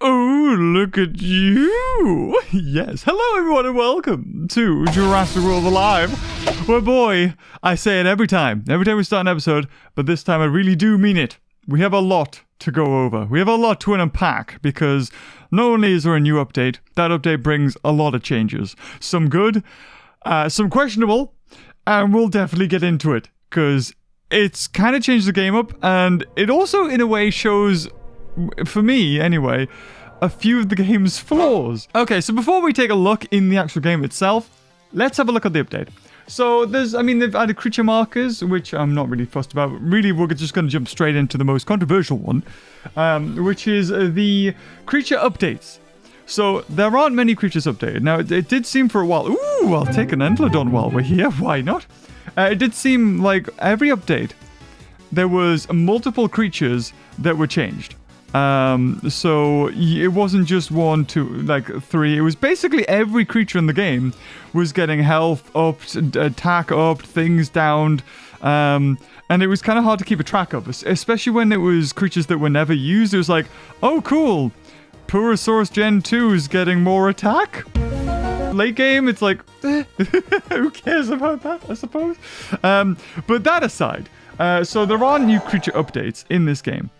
Oh, look at you! Yes, hello everyone and welcome to Jurassic World Alive. Well, boy, I say it every time, every time we start an episode, but this time I really do mean it. We have a lot to go over. We have a lot to unpack because not only is there a new update, that update brings a lot of changes. Some good, uh, some questionable, and we'll definitely get into it because it's kind of changed the game up, and it also, in a way, shows, for me anyway, a few of the game's flaws. Okay, so before we take a look in the actual game itself, let's have a look at the update. So there's, I mean, they've added creature markers, which I'm not really fussed about. Really, we're just going to jump straight into the most controversial one, um, which is uh, the creature updates. So there aren't many creatures updated. Now, it, it did seem for a while, ooh, I'll take an Entelodon while we're here, why not? Uh, it did seem like every update, there was multiple creatures that were changed. Um, so it wasn't just one, two, like three. It was basically every creature in the game was getting health up, attack up, things downed. Um, and it was kind of hard to keep a track of, especially when it was creatures that were never used. It was like, oh, cool. Purrusaurus Gen 2 is getting more attack. Late game, it's like, eh, who cares about that, I suppose? Um, but that aside, uh, so there are new creature updates in this game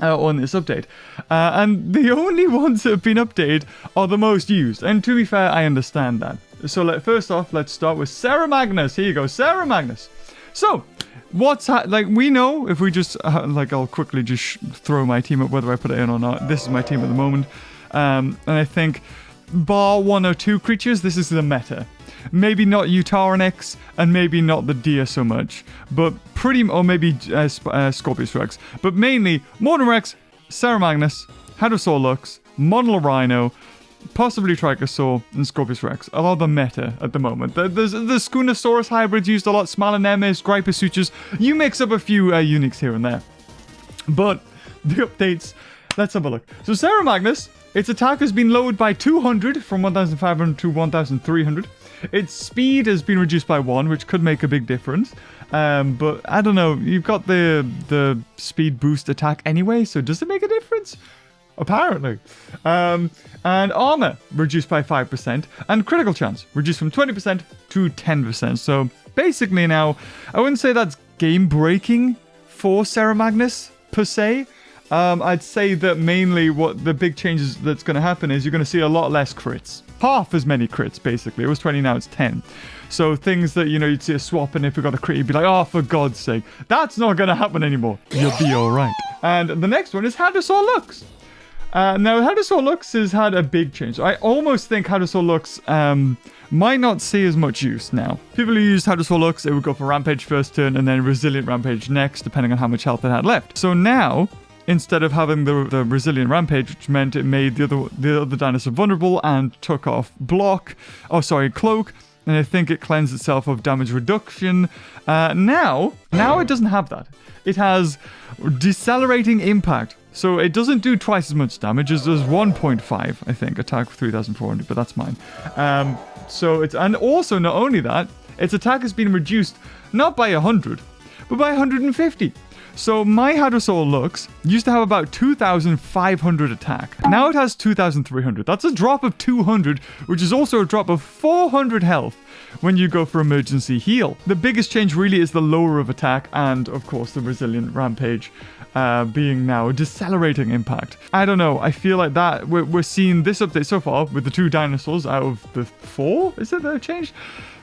uh, on this update. Uh, and the only ones that have been updated are the most used. And to be fair, I understand that. So let, first off, let's start with Ceramagnus. Here you go, Ceramagnus. So, what's like we know if we just uh, like I'll quickly just throw my team up whether I put it in or not. This is my team at the moment, um, and I think bar one or two creatures, this is the meta. Maybe not Utarinex, and maybe not the deer so much, but pretty, or maybe uh, uh, Scorpius Rex, but mainly Mortem Rex, Hadrosaur Lux, Rhino, possibly Trichosaur, and Scorpius Rex are all the meta at the moment. The, the Skoonasaurus hybrids used a lot, Smilodonus, Gryposuchus. You mix up a few uh, uniques here and there. But the updates, let's have a look. So Ceramagnus, its attack has been lowered by 200 from 1500 to 1300. Its speed has been reduced by one, which could make a big difference. Um, but I don't know. You've got the the speed boost attack anyway, so does it make a difference? Apparently. Um, and armor reduced by 5%, and critical chance reduced from 20% to 10%. So basically now, I wouldn't say that's game breaking for Ceramagnus per se. Um, I'd say that mainly what the big changes that's going to happen is you're going to see a lot less crits. Half as many crits, basically. It was 20, now it's 10. So things that, you know, you'd see a swap and if we got a crit, you'd be like, oh, for God's sake. That's not going to happen anymore. You'll be all right. And the next one is Hadrosaur Lux. Uh, now, Hadrosaur Lux has had a big change. I almost think Hadrosaur Lux um, might not see as much use now. People who used Hadrosaur Lux, it would go for Rampage first turn and then Resilient Rampage next, depending on how much health it had left. So now, instead of having the, the resilient rampage, which meant it made the other the other dinosaur vulnerable and took off block. Oh, sorry, cloak. And I think it cleansed itself of damage reduction. Uh, now, now it doesn't have that. It has decelerating impact. So it doesn't do twice as much damage as does 1.5, I think, attack 3400, but that's mine. Um, so it's, and also not only that, its attack has been reduced not by 100, but by 150. So my Hadrosaur Lux used to have about 2,500 attack. Now it has 2,300. That's a drop of 200, which is also a drop of 400 health when you go for emergency heal. The biggest change really is the lower of attack and, of course, the resilient rampage uh, being now a decelerating impact. I don't know. I feel like that we're, we're seeing this update so far with the two dinosaurs out of the four. Is it that have changed?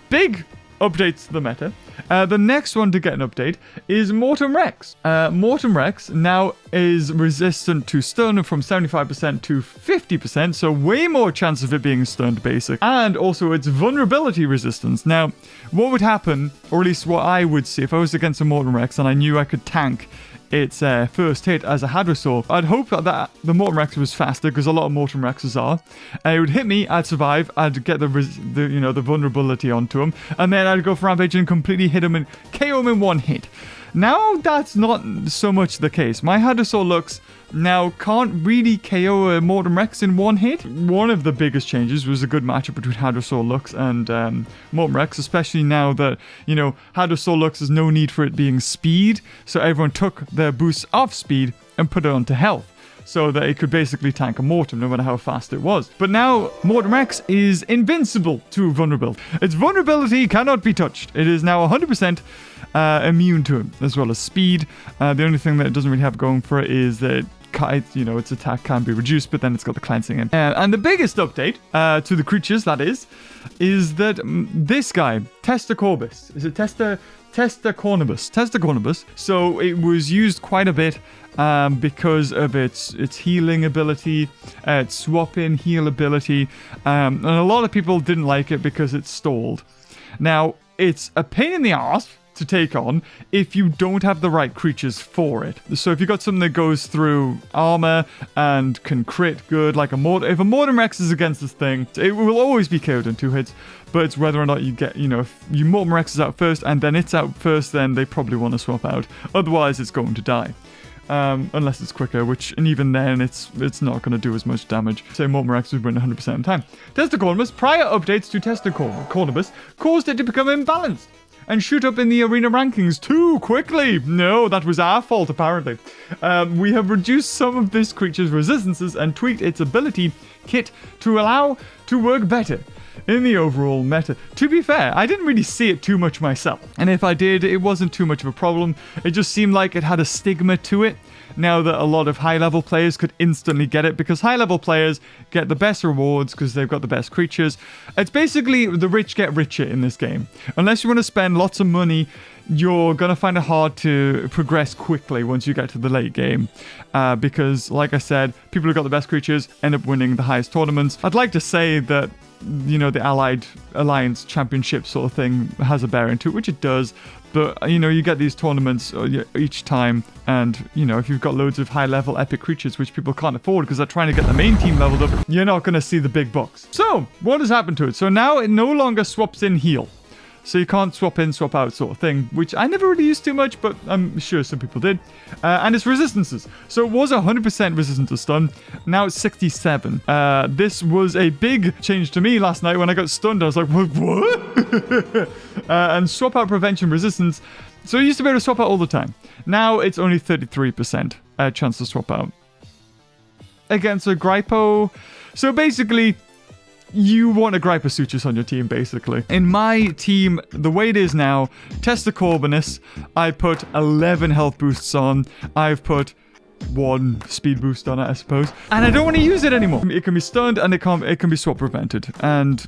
Big updates the meta. Uh, the next one to get an update is Mortem Rex. Uh, Mortem Rex now is resistant to stun from 75% to 50%, so way more chance of it being stunned basic. And also its vulnerability resistance. Now, what would happen, or at least what I would see if I was against a Mortem Rex and I knew I could tank its uh, first hit as a Hadrosaur. I'd hope that that the Mortem Rex was faster because a lot of Mortem Rexes are. Uh, it would hit me, I'd survive, I'd get the, the you know the vulnerability onto him, and then I'd go for Rampage and completely hit him and KO him in one hit. Now that's not so much the case. My Hadrosaur Lux now can't really KO a Mortem Rex in one hit. One of the biggest changes was a good matchup between Hadrosaur Lux and um, Mortem Rex, especially now that, you know, Hadrosaur Lux has no need for it being speed, so everyone took their boost off speed and put it onto health. so that it could basically tank a Mortem no matter how fast it was. But now Mortem Rex is invincible to vulnerability. Its vulnerability cannot be touched. It is now 100% uh, immune to it, as well as speed. Uh, the only thing that it doesn't really have going for it is that you know, its attack can be reduced, but then it's got the cleansing in. Uh, and the biggest update uh, to the creatures, that is, is that um, this guy, Testacorbus, is it Testa Testacornibus? Testacornibus. So it was used quite a bit um, because of its its healing ability, uh, its swap in heal ability, um, and a lot of people didn't like it because it stalled. Now it's a pain in the ass to take on if you don't have the right creatures for it. So if you've got something that goes through armor and can crit good, like a Mortem, if a Mortem Rex is against this thing, it will always be killed in two hits, but it's whether or not you get, you know, if you Mortem Rex is out first and then it's out first, then they probably want to swap out. Otherwise, it's going to die. Um, unless it's quicker, which, and even then, it's it's not going to do as much damage. So Mortem Rex would win 100% of the time. Testacornibus, prior updates to Testacornibus caused it to become imbalanced and shoot up in the arena rankings too quickly. No, that was our fault, apparently. Um, we have reduced some of this creature's resistances and tweaked its ability kit to allow to work better in the overall meta. To be fair, I didn't really see it too much myself. And if I did, it wasn't too much of a problem. It just seemed like it had a stigma to it now that a lot of high level players could instantly get it because high level players get the best rewards because they've got the best creatures. It's basically the rich get richer in this game. Unless you want to spend lots of money, you're going to find it hard to progress quickly once you get to the late game. Uh, because, like I said, people who got the best creatures end up winning the highest tournaments. I'd like to say that you know the allied alliance championship sort of thing has a bearing to it which it does. But you know you get these tournaments uh, each time and you know if you've got loads of high level epic creatures which people can't afford because they're trying to get the main team leveled up you're not going to see the big bucks. So what has happened to it? So now it no longer swaps in heal so you can't swap in, swap out sort of thing, which I never really used too much, but I'm sure some people did. Uh, and its resistances. So it was 100% resistant to stun. Now it's 67. Uh, this was a big change to me last night when I got stunned. I was like, what? what? uh, and swap out prevention resistance. So you used to be able to swap out all the time. Now it's only 33% uh, chance to swap out. Against a Grypo. So basically, you want a Gryposuchus on your team, basically. In my team, the way it is now, Testacorbinus, I put 11 health boosts on. I've put one speed boost on it, I suppose. And I don't want to use it anymore. It can be stunned and it can, it can be swap prevented. And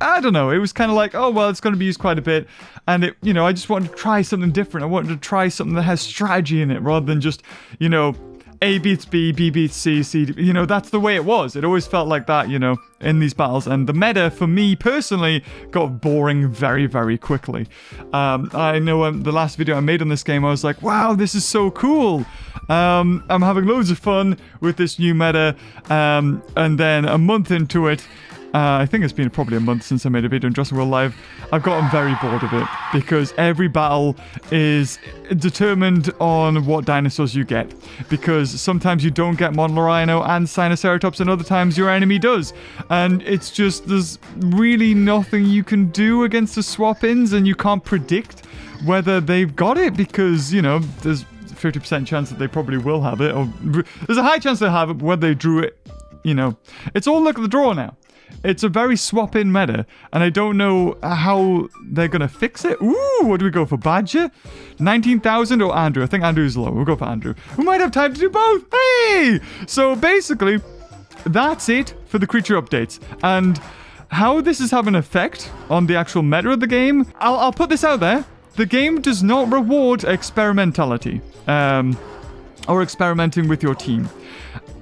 I don't know. It was kind of like, oh, well, it's going to be used quite a bit. And it, you know, I just wanted to try something different. I wanted to try something that has strategy in it rather than just, you know, a beats B, B beats C, C. You know, that's the way it was. It always felt like that, you know, in these battles. And the meta, for me personally, got boring very, very quickly. Um, I know um, the last video I made on this game, I was like, wow, this is so cool. Um, I'm having loads of fun with this new meta. Um, and then a month into it, uh, I think it's been probably a month since I made a video on Jurassic World Alive. I've gotten very bored of it because every battle is determined on what dinosaurs you get. Because sometimes you don't get Rhino and Sinoceratops and other times your enemy does. And it's just, there's really nothing you can do against the swap-ins and you can't predict whether they've got it because, you know, there's 50% chance that they probably will have it. Or there's a high chance they have it, but whether they drew it, you know. It's all luck of the draw now. It's a very swap-in meta, and I don't know how they're going to fix it. Ooh, what do we go for? Badger? 19,000 or Andrew? I think Andrew's low. We'll go for Andrew. We might have time to do both. Hey! So basically, that's it for the creature updates. And how this is having an effect on the actual meta of the game, I'll, I'll put this out there. The game does not reward experimentality. Um, or experimenting with your team.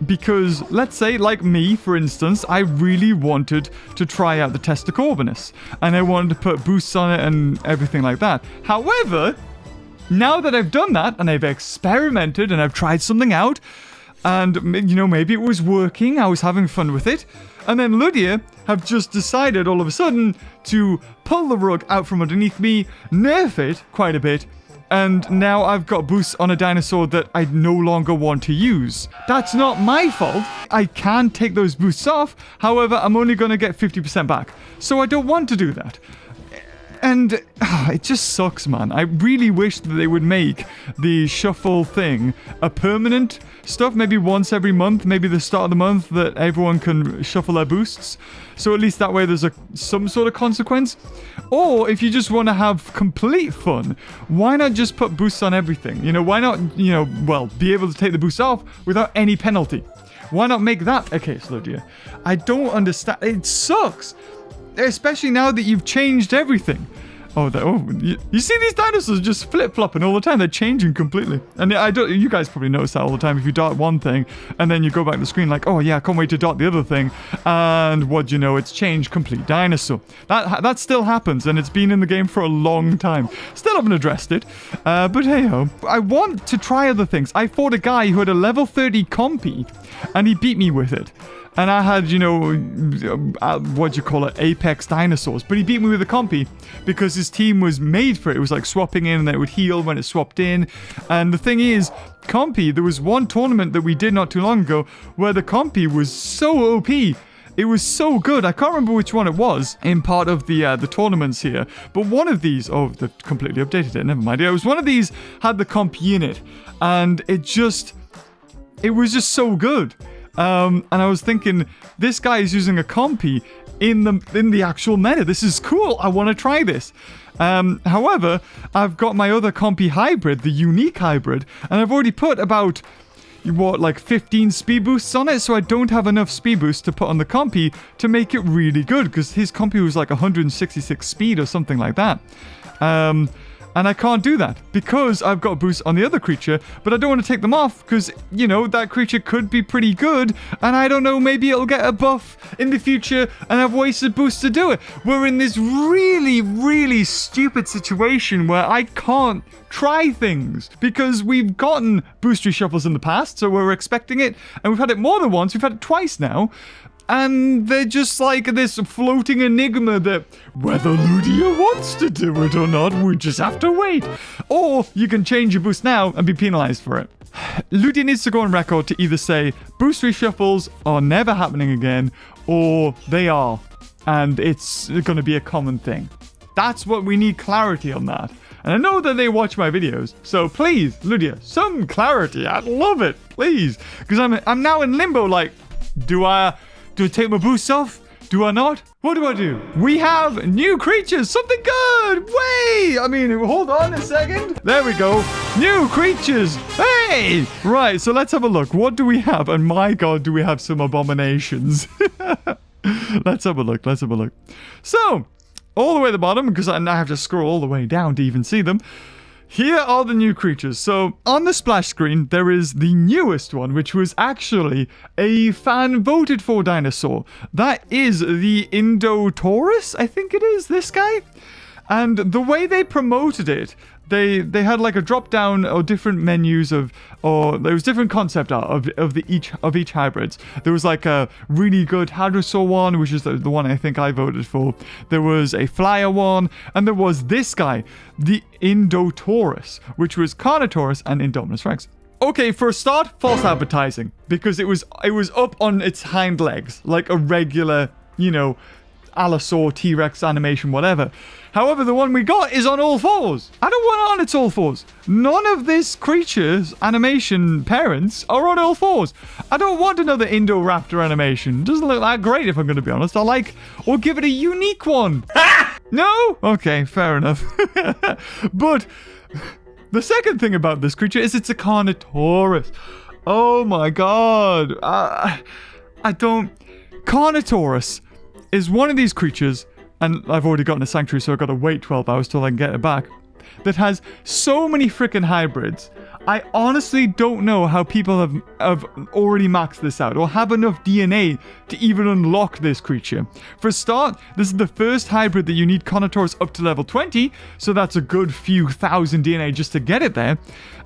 Because, let's say, like me, for instance, I really wanted to try out the Testa Testacorbinus. And I wanted to put boosts on it and everything like that. However, now that I've done that, and I've experimented, and I've tried something out, and, you know, maybe it was working, I was having fun with it, and then Ludia have just decided all of a sudden to pull the rug out from underneath me, nerf it quite a bit, and now I've got boosts on a dinosaur that I no longer want to use. That's not my fault. I can take those boosts off. However, I'm only going to get 50% back. So I don't want to do that. And it just sucks, man. I really wish that they would make the shuffle thing a permanent stuff, maybe once every month, maybe the start of the month that everyone can shuffle their boosts. So at least that way there's a some sort of consequence. Or if you just want to have complete fun, why not just put boosts on everything? You know, why not, you know, well, be able to take the boosts off without any penalty? Why not make that a case, Ludia? I don't understand. It sucks. Especially now that you've changed everything. Oh, oh you, you, see these dinosaurs just flip-flopping all the time. They're changing completely. And I don't. You guys probably notice that all the time. If you dart one thing and then you go back to the screen like, oh yeah, I can't wait to dart the other thing. And what do you know, it's changed complete dinosaur. That that still happens, and it's been in the game for a long time. Still haven't addressed it. Uh, but hey ho, I want to try other things. I fought a guy who had a level 30 compy, and he beat me with it. And I had, you know, uh, what do you call it, apex dinosaurs. But he beat me with a compy because his team was made for it. It was like swapping in and it would heal when it swapped in. And the thing is, compy, there was one tournament that we did not too long ago where the compy was so OP. It was so good. I can't remember which one it was in part of the uh, the tournaments here. But one of these, oh, they've completely updated it. Never mind. It was one of these had the compy in it. And it just, it was just so good. Um, and I was thinking, this guy is using a compy in the in the actual meta. This is cool. I want to try this. Um, however, I've got my other compy hybrid, the unique hybrid, and I've already put about what like 15 speed boosts on it so I don't have enough speed boosts to put on the compy to make it really good because his compy was like 166 speed or something like that um and I can't do that because I've got boosts on the other creature, but I don't want to take them off because, you know, that creature could be pretty good. And I don't know, maybe it'll get a buff in the future and I've wasted boosts to do it. We're in this really, really stupid situation where I can't try things because we've gotten boost reshuffles in the past, so we're expecting it. And we've had it more than once, we've had it twice now and they're just like this floating enigma that whether Ludia wants to do it or not, we just have to wait. Or you can change your boost now and be penalized for it. Ludia needs to go on record to either say boost reshuffles are never happening again, or they are, and it's going to be a common thing. That's what we need clarity on that. And I know that they watch my videos, so please, Ludia, some clarity. I'd love it, please, because I'm I'm now in limbo. Like, do I do I take my boost off? Do I not? What do I do? We have new creatures. Something good. Wait. I mean, hold on a second. There we go. New creatures. Hey. Right. So let's have a look. What do we have? And my God, do we have some abominations? let's have a look. Let's have a look. So, all the way at the bottom, because I now have to scroll all the way down to even see them. Here are the new creatures. So on the splash screen, there is the newest one, which was actually a fan voted for dinosaur. That is the Indotaurus, I think it is, this guy. And the way they promoted it they they had like a drop down or different menus of or there was different concept art of, of the each of each hybrids. There was like a really good Hadrosaur one, which is the, the one I think I voted for. There was a flyer one, and there was this guy, the Indotaurus, which was Carnotaurus and Indominus Rex. Okay, for a start, false advertising because it was it was up on its hind legs like a regular, you know, Allosaur, T-Rex animation, whatever. However, the one we got is on all fours. I don't want it on its all fours. None of this creature's animation parents are on all fours. I don't want another Indoraptor animation. Doesn't look that great if I'm going to be honest. I like, or give it a unique one. no? Okay, fair enough. but the second thing about this creature is it's a Carnotaurus. Oh my god. Uh, I don't... Carnotaurus is one of these creatures, and I've already gotten a sanctuary, so I've got to wait 12 hours till I can get it back, that has so many freaking hybrids. I honestly don't know how people have, have already maxed this out or have enough DNA to even unlock this creature. For a start, this is the first hybrid that you need Carnotaurus up to level 20, so that's a good few thousand DNA just to get it there.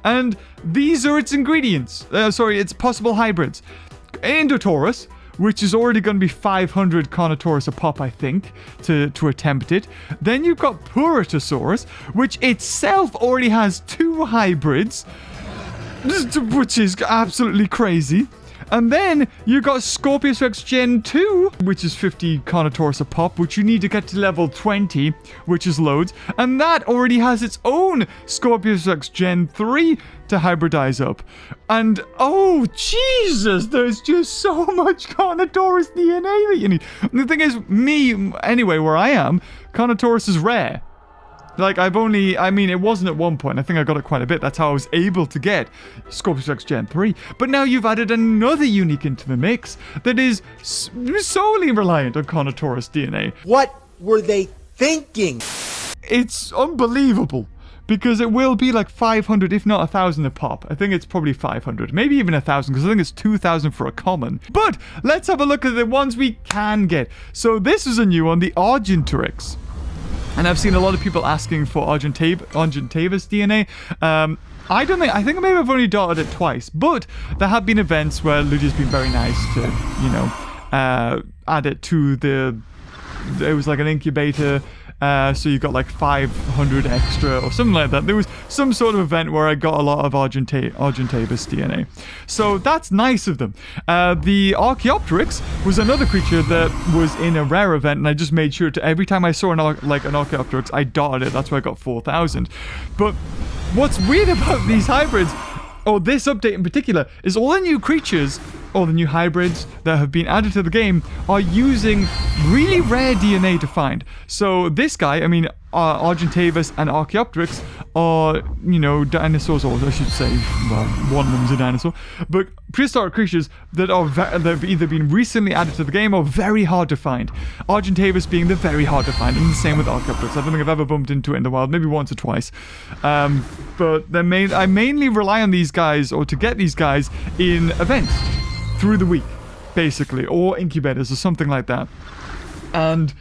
And these are its ingredients. Uh, sorry, its possible hybrids. Indotaurus, which is already going to be 500 Carnotaurus a pop, I think, to, to attempt it. Then you've got Purrusaurus, which itself already has two hybrids, which is absolutely crazy. And then you got Scorpius Rex Gen 2, which is 50 Carnotaurus a pop, which you need to get to level 20, which is loads. And that already has its own Scorpius Rex Gen 3 to hybridize up. And oh, Jesus, there's just so much Carnotaurus DNA that you need. And the thing is, me, anyway, where I am, Carnotaurus is rare. Like, I've only, I mean, it wasn't at one point. I think I got it quite a bit. That's how I was able to get Scorpius Rex Gen 3. But now you've added another unique into the mix that is solely reliant on Carnotaurus DNA. What were they thinking? It's unbelievable because it will be like 500 if not a thousand a pop i think it's probably 500 maybe even a thousand because i think it's 2000 for a common but let's have a look at the ones we can get so this is a new one the argentorix and I've seen a lot of people asking for Argentav Argentavis DNA. Um, I don't think, I think maybe I've only dotted it twice, but there have been events where Ludia's been very nice to, you know, uh, add it to the, it was like an incubator uh, so you got like 500 extra or something like that. There was some sort of event where I got a lot of Argenta Argentavis DNA. So that's nice of them. Uh, the Archaeopteryx was another creature that was in a rare event, and I just made sure to every time I saw an like an Archaeopteryx, I dotted it. That's why I got 4,000. But what's weird about these hybrids or this update in particular, is all the new creatures or the new hybrids that have been added to the game are using really rare DNA to find. So this guy, I mean, uh, Argentavis and Archaeopteryx are, you know, dinosaurs, or I should say, well, one of them's a dinosaur, but prehistoric creatures that are that have either been recently added to the game or very hard to find. Argentavis being the very hard to find, and the same with Archaeopteryx. I don't think I've ever bumped into it in the wild, maybe once or twice. Um, but main, I mainly rely on these guys, or to get these guys, in events through the week, basically, or incubators or something like that. And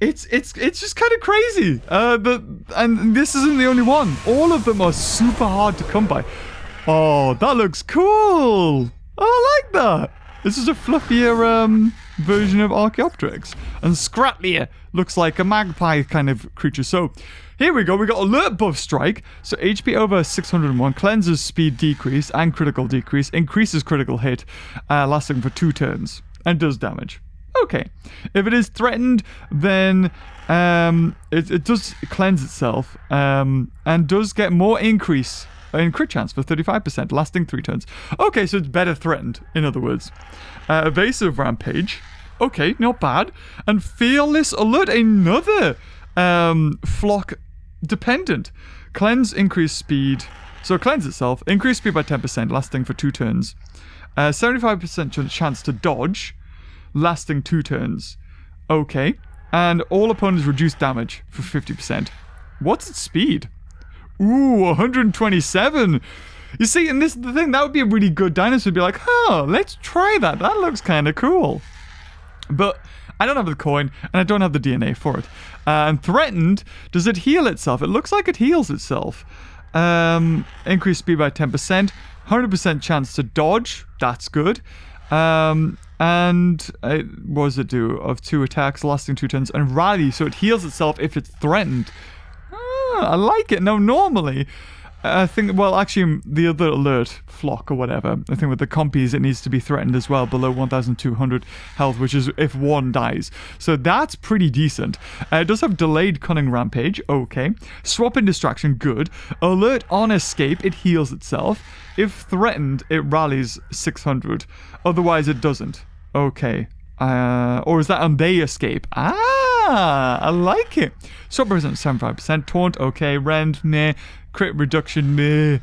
it's it's it's just kind of crazy. Uh, the and this isn't the only one. All of them are super hard to come by. Oh, that looks cool. I like that. This is a fluffier um, version of Archaeopteryx. And Scratlia looks like a magpie kind of creature. So here we go. We got alert buff strike. So HP over 601 cleanses speed decrease and critical decrease, increases critical hit, uh, lasting for two turns, and does damage. Okay. If it is threatened, then um, it, it does cleanse itself um, and does get more increase in crit chance for 35%, lasting three turns. Okay, so it's better threatened, in other words. Uh, evasive Rampage. Okay, not bad. And Fearless Alert, another um, flock dependent. Cleanse, increase speed. So cleanse itself, increase speed by 10%, lasting for two turns. 75% uh, chance to dodge, lasting two turns. Okay. And all opponents reduce damage for 50%. What's its speed? Ooh, 127. You see, and this is the thing, that would be a really good dinosaur. Be like, huh, let's try that. That looks kind of cool. But I don't have the coin, and I don't have the DNA for it. Uh, and threatened, does it heal itself? It looks like it heals itself. Um, increase speed by 10%. 100% chance to dodge. That's good. Um, and uh, what does it do? Of two attacks lasting two turns. And rally, so it heals itself if it's threatened. Ah, I like it. Now, normally, I think, well, actually, the other alert flock or whatever, I think with the compies, it needs to be threatened as well below 1,200 health, which is if one dies. So that's pretty decent. Uh, it does have delayed cunning rampage. Okay. Swap in distraction. Good. Alert on escape. It heals itself. If threatened, it rallies 600. Otherwise, it doesn't. Okay. Uh, or is that on they escape? Ah, I like it. Swap represents 75%. Taunt, okay. Rend, meh. Crit reduction, meh.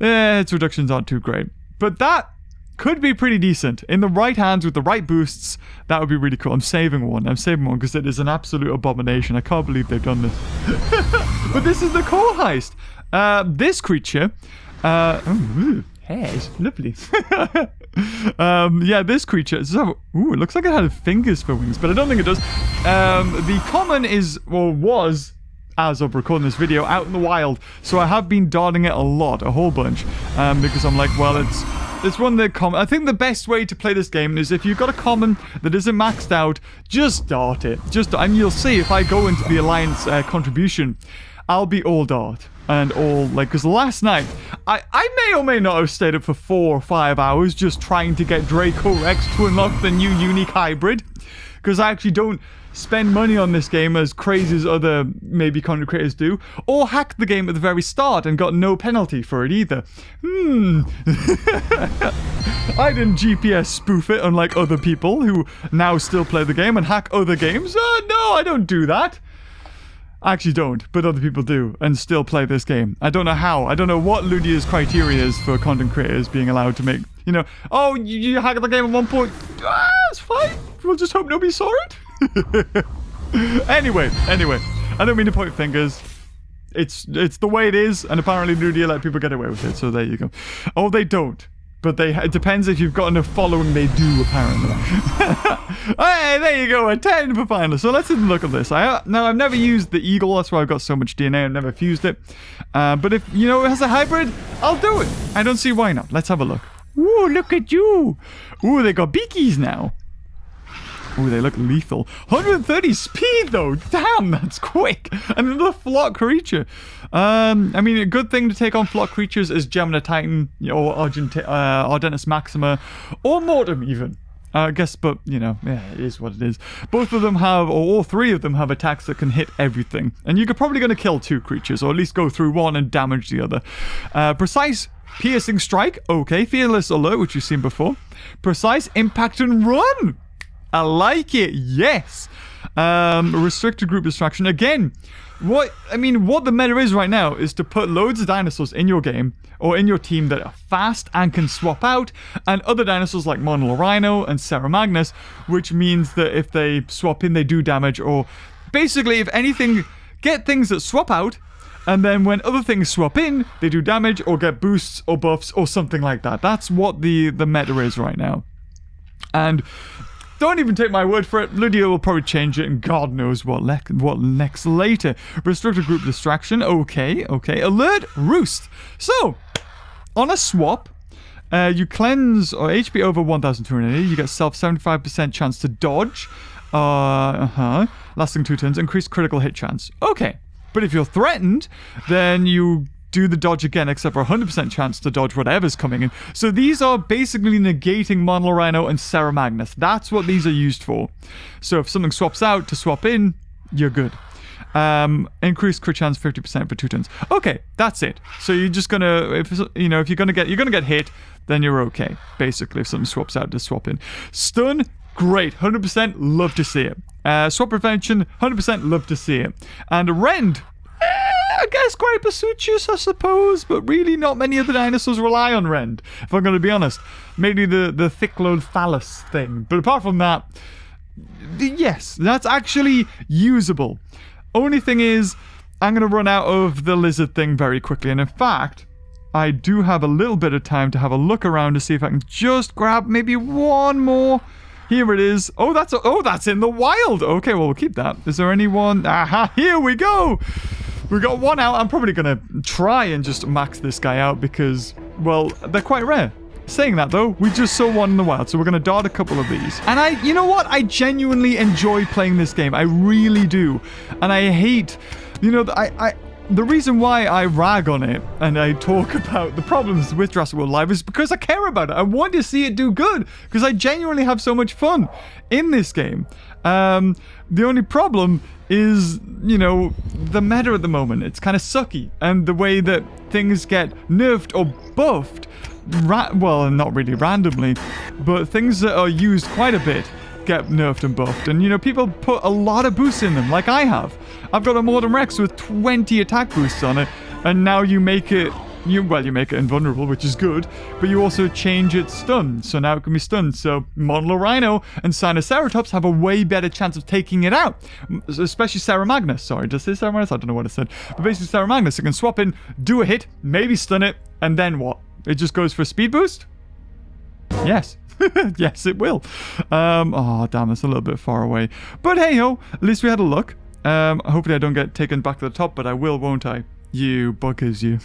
Eh, its reductions aren't too great. But that could be pretty decent. In the right hands with the right boosts, that would be really cool. I'm saving one. I'm saving one because it is an absolute abomination. I can't believe they've done this. but this is the core heist. Uh, this creature... Uh, oh, hairs. Lovely. um, yeah, this creature... So, ooh, it looks like it had fingers for wings, but I don't think it does. Um, the common is, or was, as of recording this video, out in the wild. So I have been darting it a lot, a whole bunch, um, because I'm like, well, it's... It's one that common. I think the best way to play this game is if you've got a common that isn't maxed out, just dart it. Just and you'll see if I go into the alliance uh, contribution, I'll be all dart and all like because last night I I may or may not have stayed up for four or five hours just trying to get Draco Rex to unlock the new unique hybrid because I actually don't spend money on this game as crazy as other maybe content creators do, or hacked the game at the very start and got no penalty for it either. Hmm. I didn't GPS spoof it unlike other people who now still play the game and hack other games. Uh, no, I don't do that. I actually don't, but other people do and still play this game. I don't know how. I don't know what Ludia's criteria is for content creators being allowed to make, you know, oh, you, you hacked the game at one point. Ah, it's fine. We'll just hope nobody saw it. anyway, anyway, I don't mean to point fingers. It's it's the way it is, and apparently Ludia let people get away with it, so there you go. Oh, they don't. But they it depends if you've got enough following. They do apparently. hey, there you go, a ten for finally. So let's look at this. I now I've never used the eagle. That's why I've got so much DNA. I've never fused it. Uh, but if you know it has a hybrid, I'll do it. I don't see why not. Let's have a look. Ooh, look at you. Ooh, they got beakies now. Ooh, they look lethal. 130 speed, though. Damn, that's quick. And another flock creature. Um, I mean, a good thing to take on flock creatures is Geminititan, or Argent uh, Ardentis Maxima, or Mortem, even. Uh, I guess, but, you know, yeah, it is what it is. Both of them have, or all three of them have attacks that can hit everything. And you're probably going to kill two creatures, or at least go through one and damage the other. Uh, precise Piercing Strike, okay. Fearless Alert, which you've seen before. Precise Impact and Run. I like it. Yes. Um, restricted group distraction. Again, what I mean, what the meta is right now is to put loads of dinosaurs in your game or in your team that are fast and can swap out, and other dinosaurs like Monolorhino and Ceramagnus, which means that if they swap in, they do damage, or basically, if anything, get things that swap out. And then when other things swap in, they do damage or get boosts or buffs or something like that. That's what the, the meta is right now. And don't even take my word for it. Ludia will probably change it, and God knows what le- what next later. Restricted group distraction. Okay, okay. Alert roost. So, on a swap, uh, you cleanse or HP over 1,280. You get self 75% chance to dodge. Uh huh. Lasting two turns. Increased critical hit chance. Okay. But if you're threatened, then you do the dodge again, except for 100% chance to dodge whatever's coming in. So these are basically negating Monolorhino and Ceramagnus. That's what these are used for. So if something swaps out to swap in, you're good. Um, increased crit chance 50% for two turns. Okay, that's it. So you're just gonna, if you know, if you're gonna get, you're gonna get hit, then you're okay. Basically, if something swaps out to swap in. Stun, great, 100% love to see it. Uh, swap prevention, 100% love to see it. And rend, I guess Gryposuchus, I suppose, but really not many of the dinosaurs rely on Rend, if I'm going to be honest. Maybe the, the thick-load phallus thing. But apart from that, yes, that's actually usable. Only thing is, I'm going to run out of the lizard thing very quickly. And in fact, I do have a little bit of time to have a look around to see if I can just grab maybe one more. Here it is. Oh, that's oh, that's in the wild. Okay, well, we'll keep that. Is there anyone? Aha, here we go. We got one out. I'm probably going to try and just max this guy out because, well, they're quite rare. Saying that though, we just saw one in the wild, so we're gonna dart a couple of these. And I, you know what? I genuinely enjoy playing this game. I really do. And I hate, you know, I, I, the reason why I rag on it and I talk about the problems with Jurassic World Alive is because I care about it. I want to see it do good because I genuinely have so much fun in this game. Um, the only problem is, you know, the meta at the moment. It's kind of sucky. And the way that things get nerfed or buffed, well, not really randomly, but things that are used quite a bit get nerfed and buffed. And, you know, people put a lot of boosts in them, like I have. I've got a Mortem Rex with 20 attack boosts on it, and now you make it you well, you make it invulnerable, which is good, but you also change its stun, so now it can be stunned. So Monolorhino and Sinoceratops have a way better chance of taking it out, especially Ceramagnus. Sorry, does this Ceramagnus? I don't know what I said. But basically Ceramagnus, it can swap in, do a hit, maybe stun it, and then what? It just goes for a speed boost? Yes. yes, it will. Um, oh, damn, it's a little bit far away. But hey ho, at least we had a look. Um, hopefully I don't get taken back to the top, but I will, won't I? You buggers, you.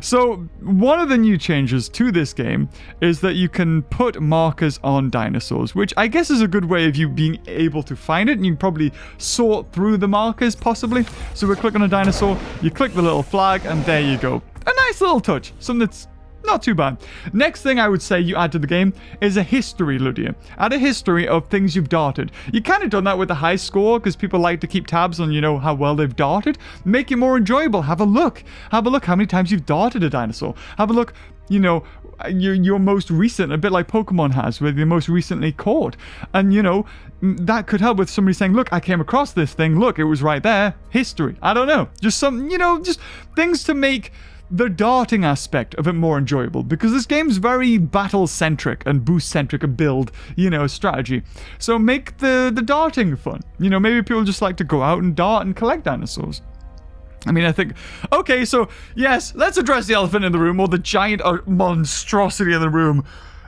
so, one of the new changes to this game is that you can put markers on dinosaurs, which I guess is a good way of you being able to find it, and you can probably sort through the markers, possibly. So, we click on a dinosaur, you click the little flag, and there you go. A nice little touch, something that's not too bad. Next thing I would say you add to the game is a history, Ludia. Add a history of things you've darted. You kind of done that with the high score because people like to keep tabs on, you know, how well they've darted. Make it more enjoyable. Have a look. Have a look how many times you've darted a dinosaur. Have a look, you know, your, your most recent, a bit like Pokemon has, with your most recently caught. And, you know, that could help with somebody saying, look, I came across this thing. Look, it was right there. History. I don't know. Just some, you know, just things to make the darting aspect of it more enjoyable because this game's very battle centric and boost centric a build, you know, strategy. So make the the darting fun. You know, maybe people just like to go out and dart and collect dinosaurs. I mean, I think, okay, so yes, let's address the elephant in the room or the giant uh, monstrosity in the room.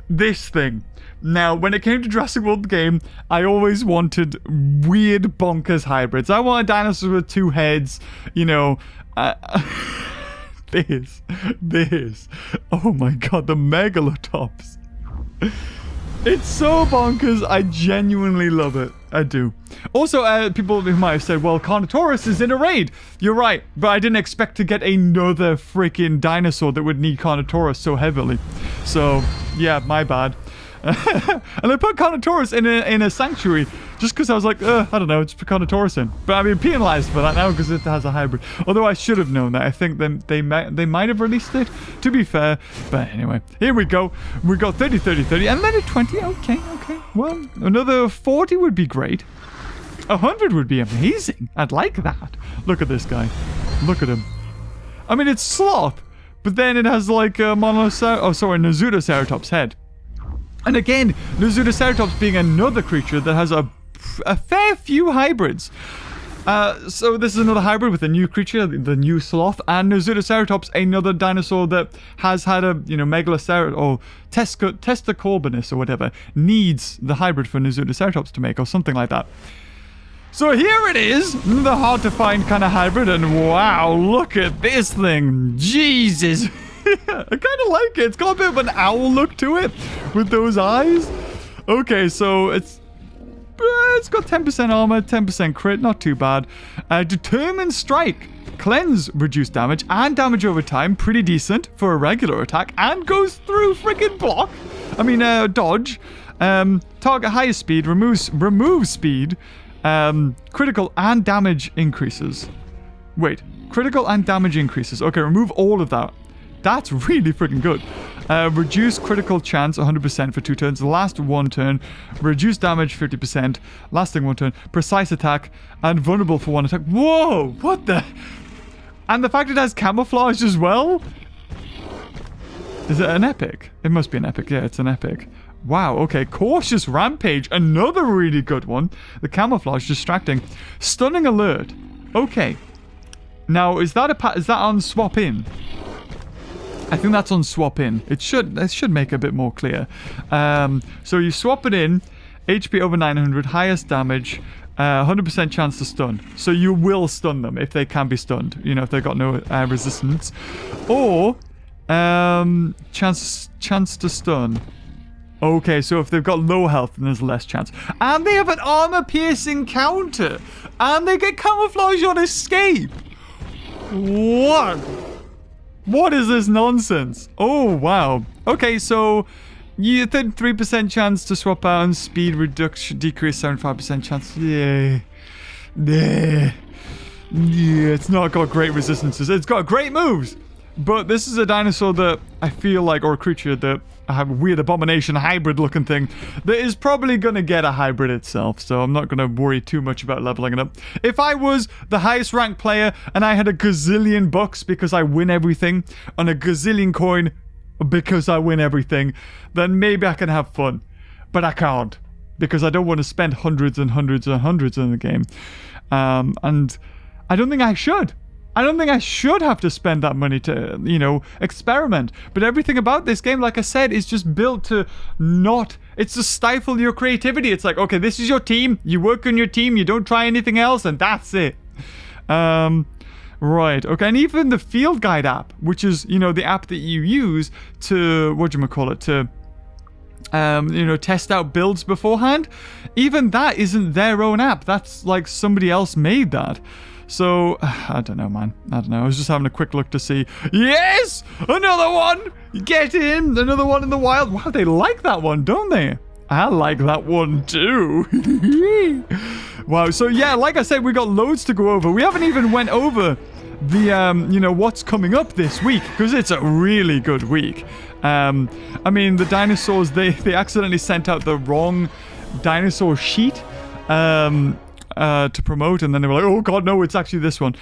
This thing. Now, when it came to Jurassic World game, I always wanted weird bonkers hybrids. I wanted dinosaurs with two heads, you know. Uh, this, this. Oh my god, the megalatops. It's so bonkers. I genuinely love it. I do. Also, uh, people who might have said, well, Carnotaurus is in a raid. You're right, but I didn't expect to get another freaking dinosaur that would need Carnotaurus so heavily. So, yeah, my bad. and I put Carnotaurus in a, in a sanctuary just because I was like, I don't know, just put Carnotaurus in. But I'm being penalized for that now because it has a hybrid. Although I should have known that. I think they, they, might, they might have released it, to be fair. But anyway, here we go. We got 30, 30, 30, and then a 20. Okay, okay. Well, another 40 would be great. 100 would be amazing. I'd like that. Look at this guy. Look at him. I mean, it's Sloth, but then it has like a Monocer... Oh, sorry, Nasutoceratops head. And again, Nasutoceratops being another creature that has a, a fair few hybrids. Uh, so this is another hybrid with a new creature, the new sloth, and Nasutoceratops, another dinosaur that has had a, you know, Megaloceratops, or Tesco, Testacorbinus or whatever, needs the hybrid for Nasutoceratops to make, or something like that. So here it is, the hard to find kind of hybrid, and wow, look at this thing. Jesus. I kind of like it. It's got a bit of an owl look to it with those eyes. Okay, so it's uh, it's got 10% armor, 10% crit, not too bad. Uh, Determined Strike. Cleanse reduced damage and damage over time, pretty decent for a regular attack, and goes through freaking block. I mean, uh, dodge. Um, target higher speed, removes remove speed, um, critical and damage increases. Wait, critical and damage increases. Okay, remove all of that. That's really freaking good. Uh, reduce critical chance 100% for two turns. Last one turn. Reduce damage 50%. Lasting one turn. Precise attack. And vulnerable for one attack. Whoa! What the? And the fact it has camouflage as well? Is it an epic? It must be an epic. Yeah, it's an epic. Wow, okay. Cautious Rampage. Another really good one. The camouflage distracting. Stunning Alert. Okay. Now, is that a is that on swap in? I think that's on swap in. It should it should make a bit more clear. Um, so you swap it in, HP over 900, highest damage, 100% uh, chance to stun. So you will stun them if they can be stunned. You know, if they've got no uh, resistance. Or um, chance chance to stun. Okay, so if they've got low health, then there's less chance. And they have an armor-piercing counter. And they get camouflage on escape. What? What is this nonsense? Oh, wow. Okay, so you 33% chance to swap out and speed reduction decrease 75% chance. Yeah. Yeah. Yeah, it's not got great resistances. It's got great moves. But this is a dinosaur that I feel like, or a creature that a weird abomination hybrid looking thing that is probably going to get a hybrid itself. So I'm not going to worry too much about leveling it up. If I was the highest ranked player and I had a gazillion bucks because I win everything and a gazillion coin because I win everything, then maybe I can have fun. But I can't because I don't want to spend hundreds and hundreds and hundreds in the game. Um, and I don't think I should. I don't think I should have to spend that money to, you know, experiment. But everything about this game, like I said, is just built to not... It's to stifle your creativity. It's like, okay, this is your team. You work on your team. You don't try anything else, and that's it. Um, Right. Okay. And even the field guide app, which is you know the app that you use to what do you call it to um, you know, test out builds beforehand. Even that isn't their own app. That's like somebody else made that. So, I don't know, man. I don't know. I was just having a quick look to see. Yes! Another one! Get in! Another one in the wild. Wow, they like that one, don't they? I like that one too. wow. So yeah, like I said, we got loads to go over. We haven't even went over the um, you know, what's coming up this week because it's a really good week. Um, I mean, the dinosaurs they they accidentally sent out the wrong dinosaur sheet. Um, uh, to promote, and then they were like, "Oh God, no! It's actually this one,"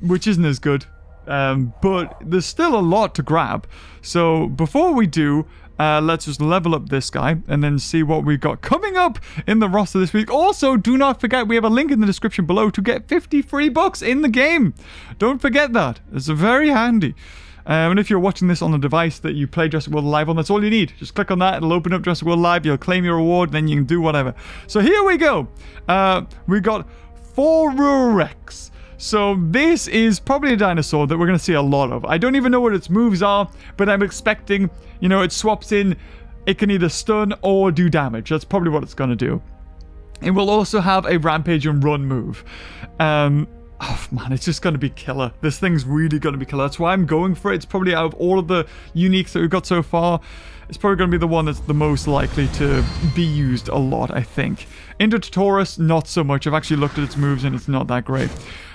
which isn't as good. Um, but there's still a lot to grab. So before we do, uh, let's just level up this guy and then see what we've got coming up in the roster this week. Also, do not forget we have a link in the description below to get 50 free bucks in the game. Don't forget that. It's very handy. Um, and if you're watching this on a device that you play Jurassic World Alive on, that's all you need. Just click on that, it'll open up Jurassic World Alive, you'll claim your reward, then you can do whatever. So here we go. Uh, we got Rex. So this is probably a dinosaur that we're going to see a lot of. I don't even know what its moves are, but I'm expecting, you know, it swaps in, it can either stun or do damage. That's probably what it's going to do. It will also have a rampage and run move. Um, Oh man, it's just going to be killer. This thing's really going to be killer. That's why I'm going for it. It's probably out of all of the uniques that we've got so far, it's probably going to be the one that's the most likely to be used a lot, I think. Indoraptor, not so much. I've actually looked at its moves and it's not that great.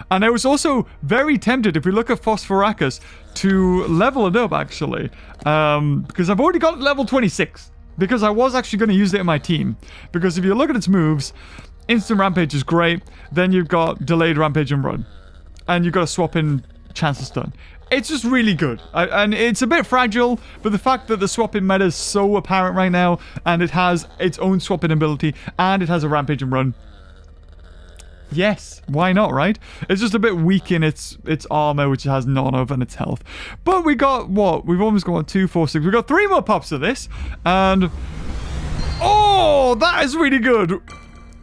And I was also very tempted, if we look at Phosphorachus, to level it up, actually. Um, because I've already got level 26. Because I was actually going to use it in my team. Because if you look at its moves, Instant Rampage is great. Then you've got Delayed Rampage and Run. And you've got to swap in Chance of Stun. It's just really good. I, and it's a bit fragile, but the fact that the swapping meta is so apparent right now, and it has its own swapping ability, and it has a Rampage and Run. Yes, why not, right? It's just a bit weak in its its armor, which it has none of, and its health. But we got, what? We've almost got two, four, six. We've got three more pops of this, and... Oh, that is really good.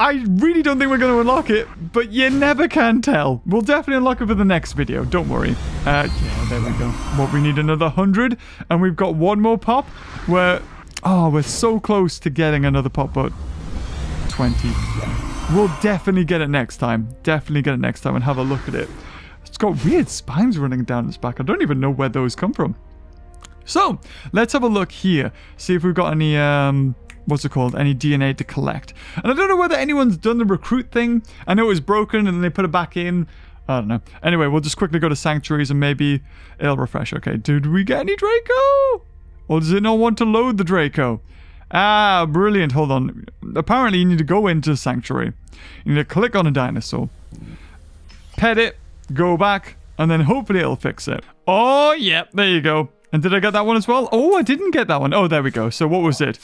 I really don't think we're going to unlock it, but you never can tell. We'll definitely unlock it for the next video, don't worry. Uh, yeah, there we go. What, we need another 100, and we've got one more pop We're, Oh, we're so close to getting another pop, but 20. We'll definitely get it next time. Definitely get it next time and have a look at it. It's got weird spines running down its back. I don't even know where those come from. So, let's have a look here. See if we've got any... Um, what's it called, any DNA to collect. And I don't know whether anyone's done the recruit thing. I know it was broken and then they put it back in. I don't know. Anyway, we'll just quickly go to sanctuaries and maybe it'll refresh. Okay, did we get any Draco? Or does it not want to load the Draco? Ah, brilliant. Hold on. Apparently, you need to go into Sanctuary. You need to click on a dinosaur. Pet it. Go back. And then hopefully it'll fix it. Oh, yep. There you go. And did I get that one as well? Oh, I didn't get that one. Oh, there we go. So what was it?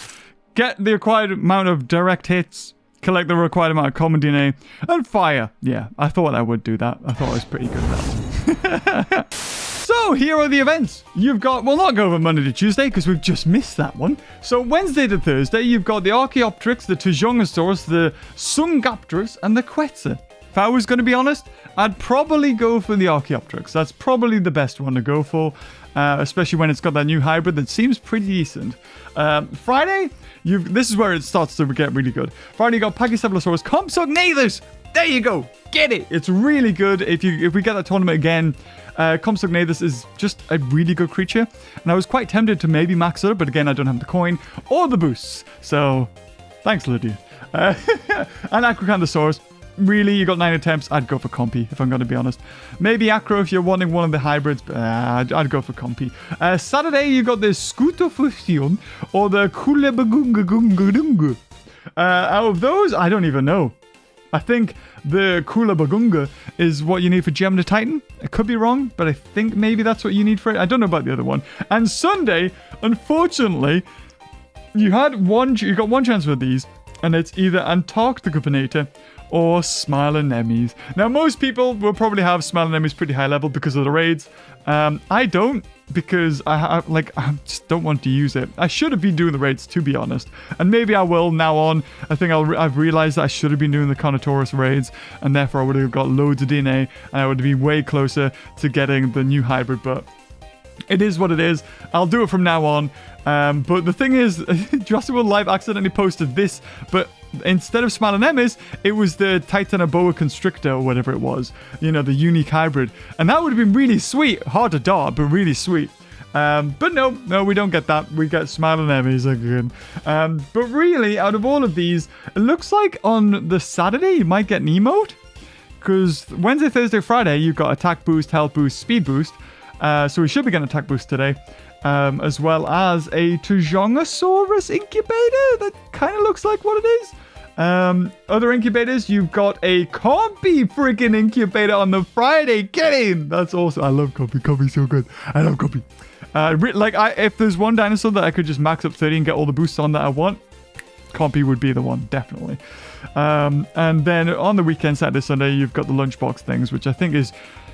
Get the required amount of direct hits, collect the required amount of common DNA, and fire. Yeah, I thought I would do that. I thought I was pretty good at that So here are the events. You've got, we'll not go over Monday to Tuesday because we've just missed that one. So Wednesday to Thursday, you've got the Archaeopteryx, the Tuojiangosaurus, the Sungapterus, and the Quetzal. If I was going to be honest, I'd probably go for the Archaeopteryx. That's probably the best one to go for, uh, especially when it's got that new hybrid that seems pretty decent. Um, Friday, You've, this is where it starts to get really good. Finally, got Pachycephalosaurus Compsognathus. There you go. Get it. It's really good. If you if we get that tournament again, uh, Compsognathus is just a really good creature. And I was quite tempted to maybe max it, but again, I don't have the coin or the boosts. So, thanks, Ludia. Uh, and Acrocanthosaurus really, you got nine attempts. I'd go for Compy, if I'm going to be honest. Maybe Acro if you're wanting one of the hybrids, but uh, I'd, go for Compy. Uh, Saturday, you got the Scutofusion or the Kulebagungagungadunga. Uh, out of those, I don't even know. I think the Kulabagunga is what you need for Geminititan. I could be wrong, but I think maybe that's what you need for it. I don't know about the other one. And Sunday, unfortunately, you had one. You got one chance for these, and it's either Antarctica Venator or Smilonemys. Now, most people will probably have Smilonemys pretty high level because of the raids. Um, I don't. because I have like I just don't want to use it. I should have been doing the raids to be honest, and maybe I will now on. I think re- I've realized that I should have been doing the Carnotaurus raids, and therefore I would have got loads of DNA, and I would have been way closer to getting the new hybrid. But it is what it is. I'll do it from now on. Um, but the thing is, Jurassic World Alive accidentally posted this, but instead of Smilonemys, it was the Titanoboa Constrictor or whatever it was. You know, the unique hybrid. And that would have been really sweet. Hard to dart, but really sweet. Um, but no, no, we don't get that. We get Smilonemys again. Um, but really, out of all of these, it looks like on the Saturday you might get an emote. Because Wednesday, Thursday, Friday, you've got attack boost, health boost, speed boost. Uh, so we should be getting attack boost today. Um, as well as a Tuojiangosaurus incubator. That kind of looks like what it is. Um, other incubators, you've got a Compy freaking incubator on the Friday. Get in! That's awesome. I love Compy. Compy's so good. I love Compy. Uh, like, I, if there's one dinosaur that I could just max up 30 and get all the boosts on that I want, Compy would be the one, definitely. Um, and then on the weekend, Saturday, Sunday, you've got the lunchbox things, which I think is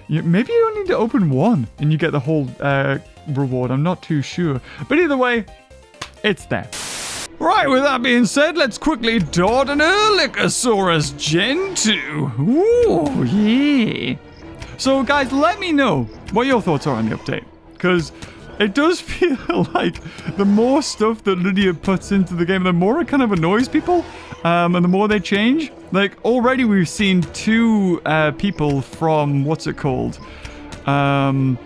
you, maybe you only need to open one and you get the whole uh, reward. I'm not too sure. But either way, it's there. Right, with that being said, let's quickly dart an Erlikosaurus Gen 2. Ooh, yeah. So, guys, let me know what your thoughts are on the update. Because it does feel like the more stuff that Ludia puts into the game, the more it kind of annoys people. Um, and the more they change. Like, already we've seen two uh, people from, what's it called? Um,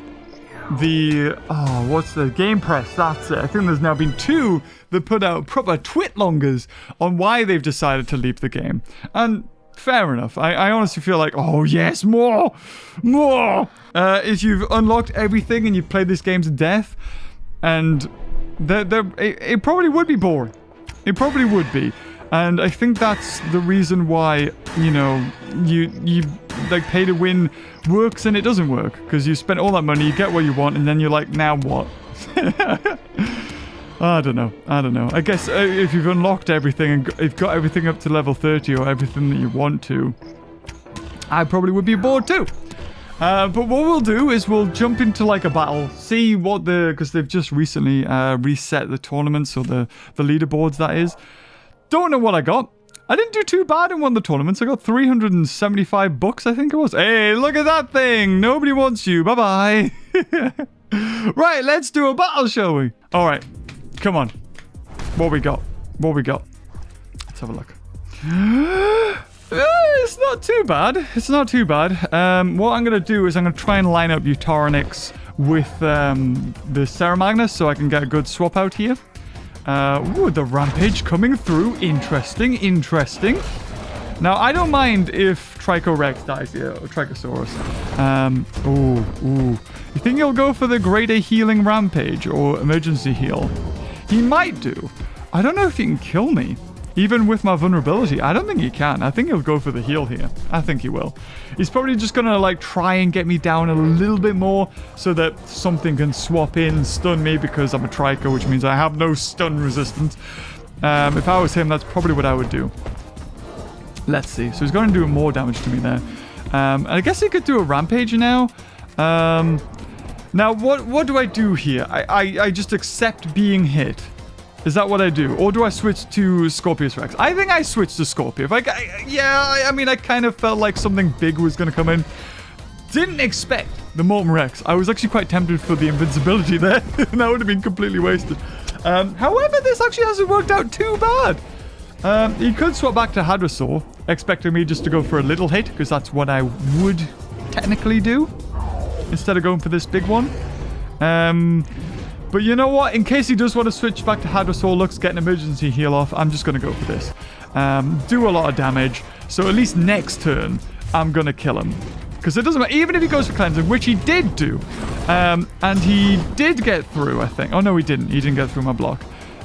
the, oh, what's the Game Press? That's it. I think there's now been two that put out proper twitlongers on why they've decided to leave the game. And fair enough. I, I honestly feel like, oh yes, more, more. Uh, if you've unlocked everything and you've played this game to death, and the, the, it, it probably would be boring. It probably would be. And I think that's the reason why, you know, you you like pay to win works and it doesn't work because you spent all that money, you get what you want, and then you're like, now what? I don't know. I don't know. I guess uh, if you've unlocked everything and you've got everything up to level 30 or everything that you want to, I probably would be bored too. Uh, but what we'll do is we'll jump into like a battle, see what the because they've just recently uh, reset the tournaments or the the leaderboards that is. Don't know what I got. I didn't do too bad in one of the tournaments. I got 375 bucks, I think it was. Hey, look at that thing. Nobody wants you. Bye-bye. right, let's do a battle, shall we? All right. Come on. What we got? What we got? Let's have a look. Uh, it's not too bad. It's not too bad. Um, what I'm going to do is I'm going to try and line up Utarinex with um, the Ceramagnus so I can get a good swap out here. Uh, ooh, the Rampage coming through. Interesting, interesting. Now, I don't mind if Tricorex dies here, or Trykosaurus. Um, ooh, ooh. You think he'll go for the Greater Healing Rampage or Emergency Heal? He might do. I don't know if he can kill me. Even with my vulnerability, I don't think he can. I think he'll go for the heal here. I think he will. He's probably just gonna like try and get me down a little bit more so that something can swap in, stun me because I'm a Trico, which means I have no stun resistance. Um, if I was him, that's probably what I would do. Let's see. So he's going to do more damage to me there. Um, and I guess he could do a rampage now. Um, now, what what do I do here? I, I, I just accept being hit. Is that what I do? Or do I switch to Scorpius Rex? I think I switched to Scorpio. Like, I, yeah, I, mean, I kind of felt like something big was going to come in. Didn't expect the Mortem Rex. I was actually quite tempted for the invincibility there. that would have been completely wasted. Um, however, this actually hasn't worked out too bad. Um, he could swap back to Hadrosaur, expecting me just to go for a little hit, because that's what I would technically do, instead of going for this big one. Um, but you know what? In case he does want to switch back to Hadrosaur Lux, get an emergency heal off, I'm just going to go for this. Um, do a lot of damage, so at least next turn, I'm going to kill him. Because it doesn't matter, even if he goes for cleansing, which he did do. Um, and he did get through, I think. Oh, no, he didn't. He didn't get through my block.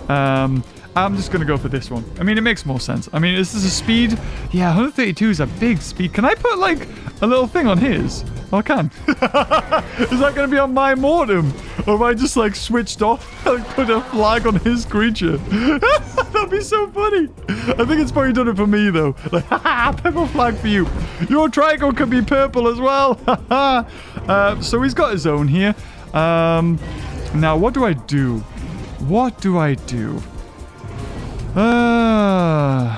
Um, I'm just going to go for this one. I mean, it makes more sense. I mean, this is a speed? Yeah, 132 is a big speed. Can I put, like, a little thing on his? Oh, I can. is that going to be on my mortem? Or have I just, like, switched off and put a flag on his creature? That'd be so funny. I think it's probably done it for me, though. Like, purple flag for you. Your triangle can be purple as well. uh, so he's got his own here. Um, now, what do I do? What do I do? Uh,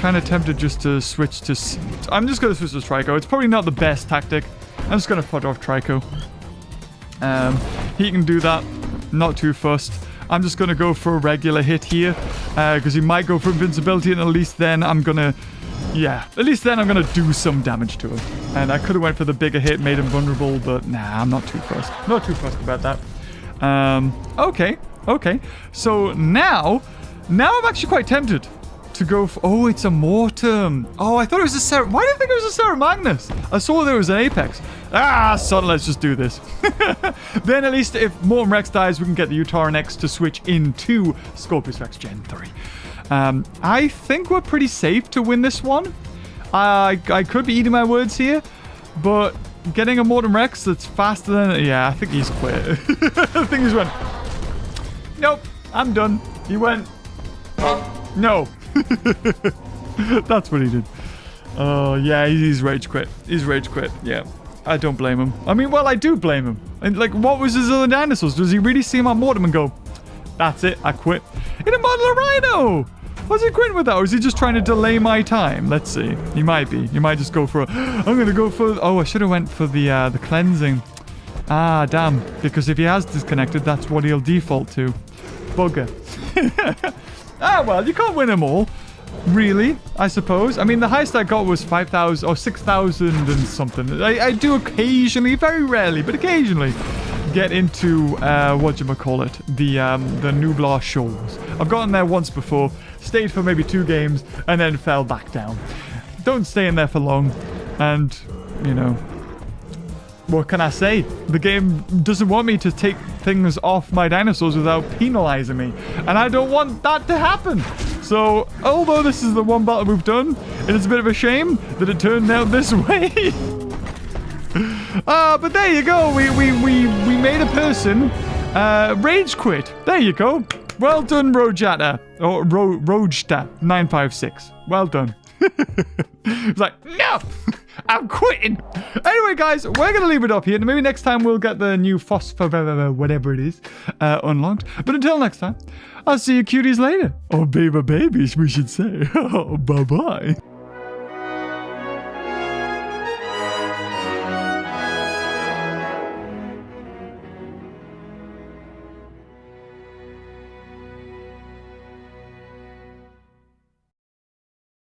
kind of tempted just to switch to... I'm just going to switch to Trico. It's probably not the best tactic. I'm just going to put off Trico. Um, he can do that. Not too fussed. I'm just going to go for a regular hit here. Uh, because he might go for invincibility. And at least then I'm going to... Yeah, at least then I'm going to do some damage to him. And I could have went for the bigger hit, made him vulnerable. But nah, I'm not too fussed. Not too fussed about that. Um, okay. Okay. So now... Now I'm actually quite tempted to go for... Oh, it's a Mortem. Oh, I thought it was a Ser... Why did I think it was a Ceramagnus? I saw there was an Apex. Ah, son, let's just do this. then at least if Mortem Rex dies, we can get the Utarinex to switch into Scorpius Rex Gen 3. Um, I think we're pretty safe to win this one. I, I could be eating my words here, but getting a Mortem Rex that's faster than... Yeah, I think he's quit. I think he's went... Nope, I'm done. He went... No. That's what he did. Oh, yeah, he's rage quit. He's rage quit. Yeah. I don't blame him. I mean, well, I do blame him. And, like, what was his other dinosaurs? Does he really see on Mortem and go, that's it, I quit? In a Monolorhino! Was he quitting with that, or is he just trying to delay my time? Let's see. He might be. He might just go for a... I'm going to go for... Oh, I should have went for the, uh, the cleansing. Ah, damn. Because if he has disconnected, that's what he'll default to. Bugger. ah, well, you can't win them all. Really, I suppose. I mean, the highest I got was 5,000 or 6,000 and something. I, I do occasionally, very rarely, but occasionally get into, uh, what you call it, the, um, the Nublar Shores. I've gotten there once before, stayed for maybe two games, and then fell back down. Don't stay in there for long, and, you know, what can I say? The game doesn't want me to take things off my dinosaurs without penalizing me. And I don't want that to happen. So, although this is the one battle we've done, it is a bit of a shame that it turned out this way. Ah, but there you go. We, we, we, we made a person uh, rage quit. There you go. Well done, Rojata. Or Ro Rojta956. Well done. it's like, no, I'm quitting. Anyway, guys, we're going to leave it up here. Maybe next time we'll get the new phosphor, whatever it is, uh, unlocked. But until next time, I'll see you cuties later. Or baby babies, we should say. Bye-bye.